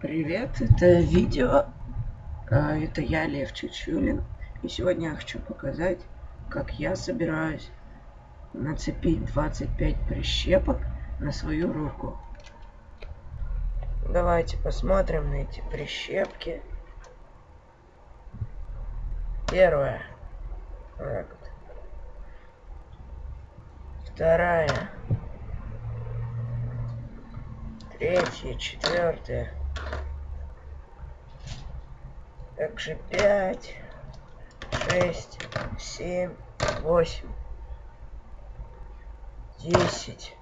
Привет, это видео. а, Это я, Лев Чучулин. И сегодня я хочу показать, как я собираюсь нацепить 25 прищепок на свою руку. Давайте посмотрим на эти прищепки. Первая. Вторая. Третья, четвертая. Также пять, шесть, семь, восемь, десять,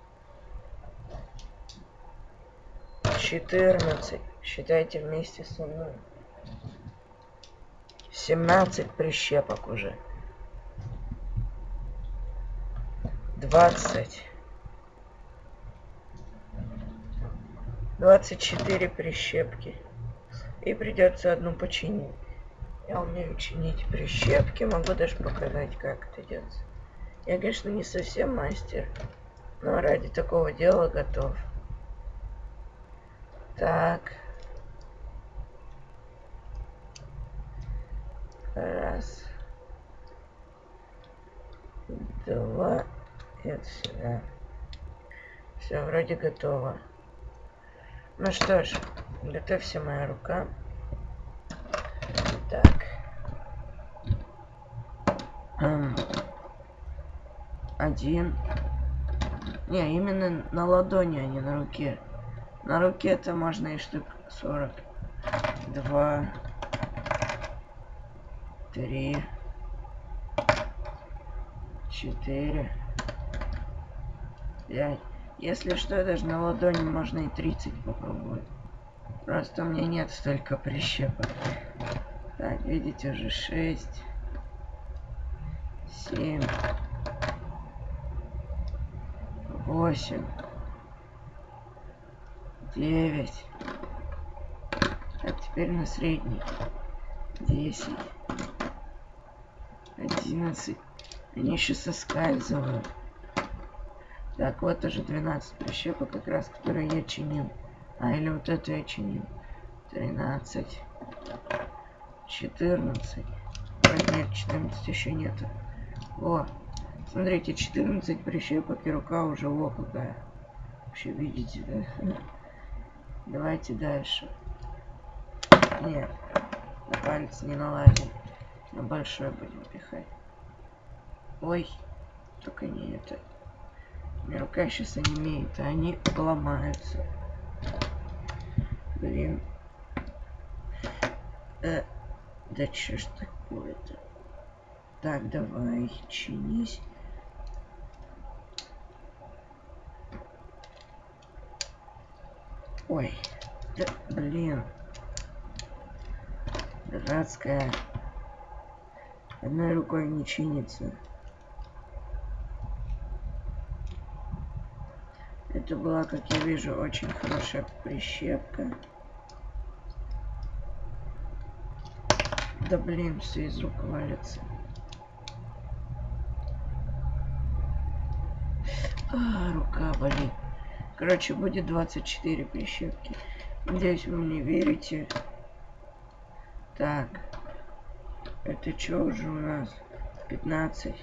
четырнадцать. Считайте вместе со мной. Семнадцать прищепок уже. Двадцать. 24 прищепки. И придется одну починить. Я умею чинить прищепки, могу даже показать, как это делается. Я, конечно, не совсем мастер, но ради такого дела готов. Так. Раз. Два. Это сюда. Все, вроде готово. Ну что ж, готовься моя рука. Так. Эм, один. Не, именно на ладони, а не на руке. На руке это можно и штук 40. Два. Три. Четыре. Пять. Если что, даже на ладони можно и 30 попробовать. Просто у меня нет столько прищепок. Так, видите, уже 6, 7, 8, 9. Так, теперь на средний. 10, 11. Они еще соскальзывают. Так, вот уже 12 прищепок, как раз, которые я чинил. А, или вот эту я чинил. 13. 14. Ой, нет, 14 еще нету. О, смотрите, 14 прищепок и рука уже во какая. Вообще видите, да? Давайте дальше. Нет, на палец не налазим. На большой будем пихать. Ой, только не это. Моя рука сейчас онемеет, а они ломаются. Блин. Э, да что ж такое-то? Так, давай, чинись. Ой, да, блин. Дурацкая. Одной рукой не чинится. Это была, как я вижу, очень хорошая прищепка. Да блин, все из рук валится. А, рука болит. Короче, будет 24 прищепки. Надеюсь, вы мне верите. Так. Это что уже у нас? 15.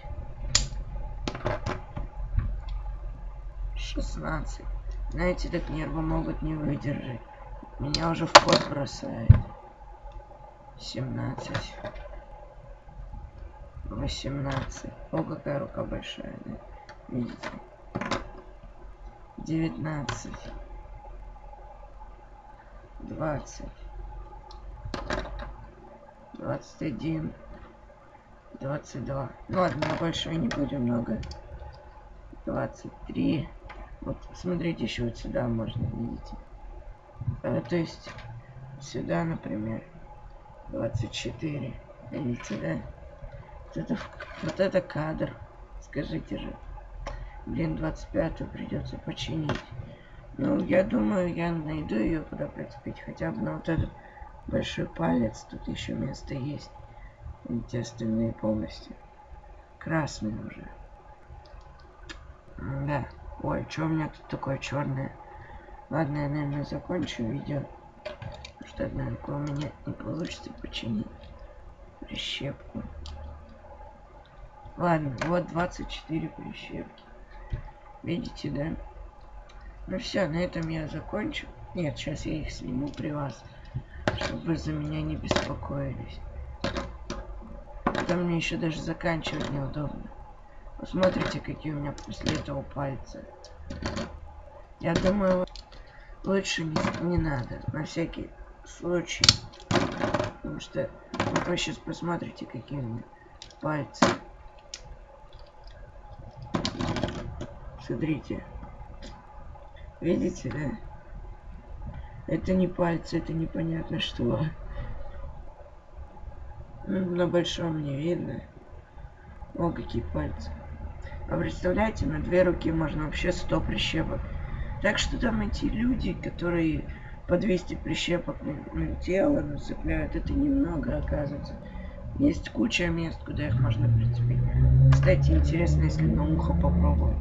16. Знаете, так нервы могут не выдержать. Меня уже в пот бросает. 17. 18. О, какая рука большая, да? Видите? 19. 20. 21. 22. Ну ладно, больше не будем много. 23. Вот, смотрите, еще вот сюда можно, видите. А, то есть, сюда, например, 24. Видите, да? Вот это, вот это кадр. Скажите же. Блин, 25 придется починить. Ну, я думаю, я найду ее куда прицепить. Хотя бы на вот этот большой палец. Тут еще место есть. Эти остальные полностью. Красные уже. Ой, что у меня тут такое черное? Ладно, я, наверное, закончу видео. Может, однако у меня не получится починить прищепку. Ладно, вот 24 прищепки. Видите, да? Ну все, на этом я закончу. Нет, сейчас я их сниму при вас, чтобы за меня не беспокоились. Там мне еще даже заканчивать неудобно. Посмотрите, какие у меня после этого пальцы. Я думаю, лучше не, надо, на всякий случай. Потому что вы сейчас посмотрите, какие у меня пальцы. Смотрите. Видите, да? Это не пальцы, это непонятно что. Ну, на большом не видно. О, какие пальцы. А представляете, на две руки можно вообще 100 прищепок. Так что там эти люди, которые по 200 прищепок на, на тело нацепляют, это немного оказывается. Есть куча мест, куда их можно прицепить. Кстати, интересно, если на ухо попробовать.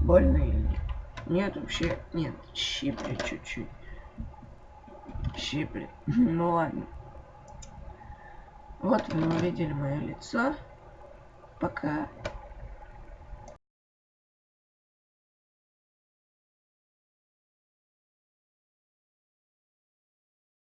Больно или нет? Нет, вообще нет. Щиплет чуть-чуть. Щиплет. ну ладно. Вот вы увидели мое лицо. Пока.